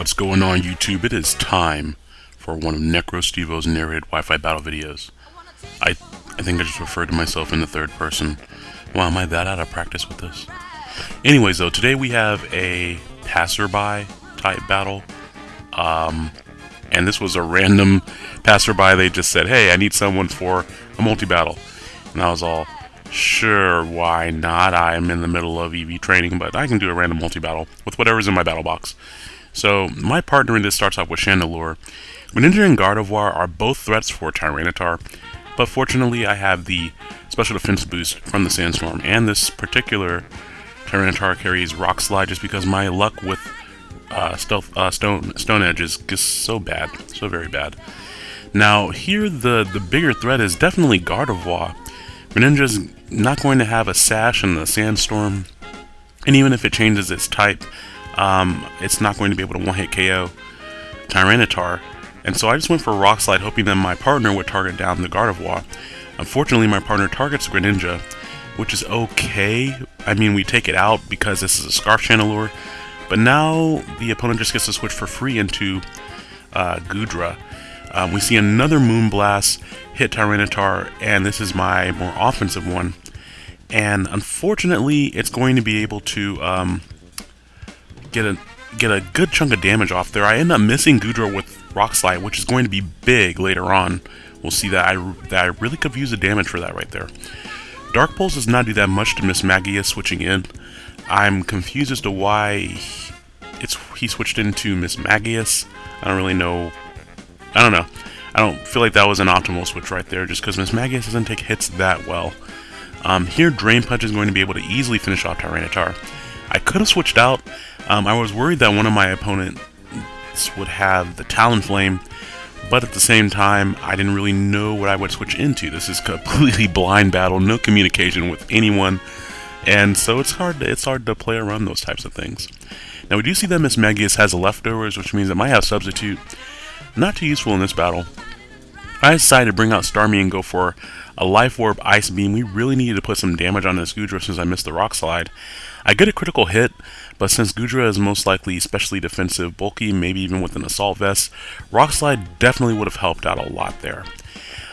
What's going on YouTube? It is time for one of NecroStevo's narrated Wi-Fi battle videos. I, I think I just referred to myself in the third person. Wow, am I that out of practice with this? Anyways though, today we have a passerby type battle. Um, and this was a random passerby. They just said, hey, I need someone for a multi-battle. And I was all, sure, why not? I'm in the middle of EV training, but I can do a random multi-battle with whatever's in my battle box. So my partner in this starts off with Chandelure. Greninja and Gardevoir are both threats for Tyranitar, but fortunately I have the special defense boost from the Sandstorm, and this particular Tyranitar carries Rock Slide just because my luck with uh, stealth, uh, Stone Stone Edge is just so bad, so very bad. Now here the the bigger threat is definitely Gardevoir. Greninja's not going to have a Sash in the Sandstorm, and even if it changes its type, um, it's not going to be able to one-hit KO Tyranitar. And so I just went for Rock Slide, hoping that my partner would target down the Gardevoir. Unfortunately, my partner targets Greninja, which is okay. I mean, we take it out because this is a Scarf Chandelure. But now the opponent just gets to switch for free into uh, Goodra. Um, we see another Moonblast hit Tyranitar, and this is my more offensive one. And unfortunately, it's going to be able to um, get a get a good chunk of damage off there. I end up missing Goodra with Rock Slide, which is going to be big later on. We'll see that I that I really could use the damage for that right there. Dark Pulse does not do that much to Mismagius switching in. I'm confused as to why it's he switched into Mismagius. I don't really know. I don't know. I don't feel like that was an optimal switch right there, just because Mismagius doesn't take hits that well. Um, here, Drain Punch is going to be able to easily finish off Tyranitar. I could have switched out. Um, I was worried that one of my opponents would have the Talonflame, but at the same time, I didn't really know what I would switch into. This is completely blind battle, no communication with anyone, and so it's hard to, it's hard to play around those types of things. Now we do see that Mismagius has leftovers, which means it might have Substitute. Not too useful in this battle. I decided to bring out Starmie and go for a Life Orb Ice Beam. We really needed to put some damage on this Goodra since I missed the Rock Slide. I get a critical hit, but since Goodra is most likely especially defensive, bulky, maybe even with an Assault Vest, Rock Slide definitely would have helped out a lot there.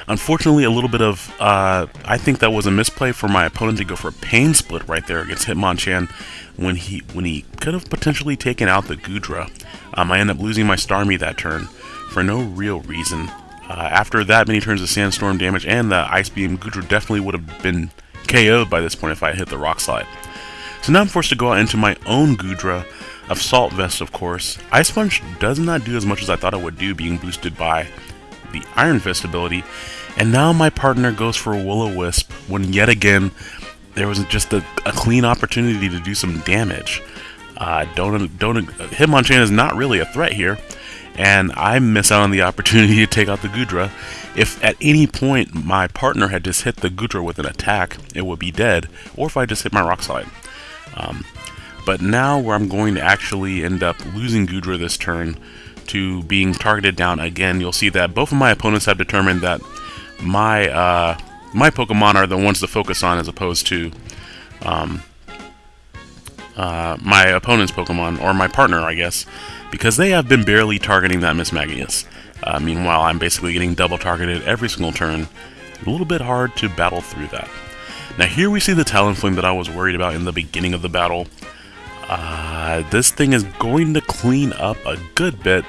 Unfortunately, a little bit of, uh, I think that was a misplay for my opponent to go for a Pain Split right there against Hitmonchan when he when he could have potentially taken out the Goodra. Um, I end up losing my Starmie that turn for no real reason. Uh, after that many turns of Sandstorm damage and the Ice Beam, Goodra definitely would have been KO'd by this point if I hit the Rock Slide. So now I'm forced to go out into my own Goodra of Salt Vest, of course. Ice Punch does not do as much as I thought it would do, being boosted by the Iron Fist ability. And now my partner goes for a Will-O-Wisp when yet again there was just a, a clean opportunity to do some damage. Uh, don't don't Hitmonchan is not really a threat here, and I miss out on the opportunity to take out the Goodra. If at any point my partner had just hit the Goodra with an attack, it would be dead, or if I just hit my Rock Slide. Um, but now where I'm going to actually end up losing Goodra this turn to being targeted down again, you'll see that both of my opponents have determined that my uh, my Pokemon are the ones to focus on as opposed to um, uh, my opponent's Pokemon, or my partner, I guess, because they have been barely targeting that Mismagius. Uh, meanwhile, I'm basically getting double targeted every single turn. A little bit hard to battle through that. Now here we see the Talonflame that I was worried about in the beginning of the battle. Uh, this thing is going to clean up a good bit,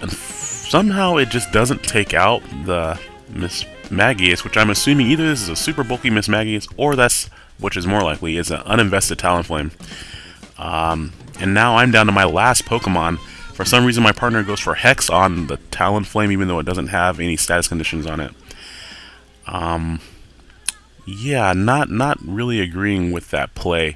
and somehow it just doesn't take out the Miss Magius, which I'm assuming either this is a super bulky Mismagius, or that's, which is more likely, is an uninvested Talonflame. Um, and now I'm down to my last Pokemon. For some reason my partner goes for Hex on the Talonflame, even though it doesn't have any status conditions on it. Um, Yeah, not not really agreeing with that play.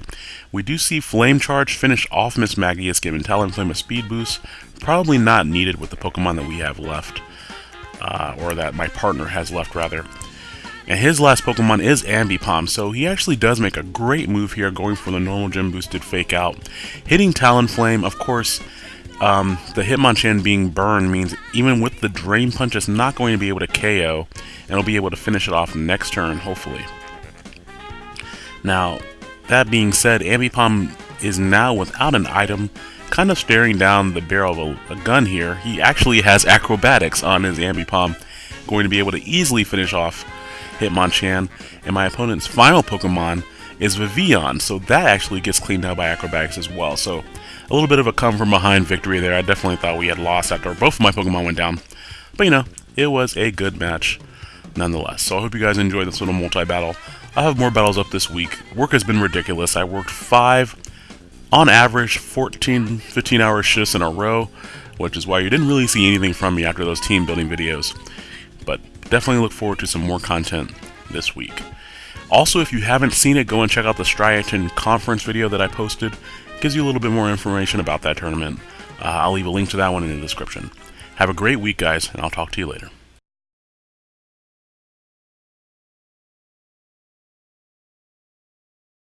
We do see Flame Charge finish off Mismagius, giving Talonflame a speed boost. Probably not needed with the Pokemon that we have left. Uh, or that my partner has left, rather. And his last Pokemon is Ambipom, so he actually does make a great move here, going for the normal gem boosted Fake Out. Hitting Talonflame, of course, um, the Hitmonchan being burned means even with the Drain Punch, it's not going to be able to KO, and it'll be able to finish it off next turn, hopefully. Now, that being said, Ambipom is now without an item, kind of staring down the barrel of a, a gun here. He actually has acrobatics on his Ambipom, going to be able to easily finish off Hitmonchan, and my opponent's final Pokemon is Vivillon, so that actually gets cleaned out by acrobatics as well. So a little bit of a come from behind victory there. I definitely thought we had lost after both of my Pokemon went down. But you know, it was a good match nonetheless. So I hope you guys enjoyed this little multi-battle. I have more battles up this week. Work has been ridiculous. I worked five, on average, 14, 15 hour shifts in a row, which is why you didn't really see anything from me after those team building videos. Definitely look forward to some more content this week. Also, if you haven't seen it, go and check out the Striaton conference video that I posted. It gives you a little bit more information about that tournament. Uh, I'll leave a link to that one in the description. Have a great week, guys, and I'll talk to you later.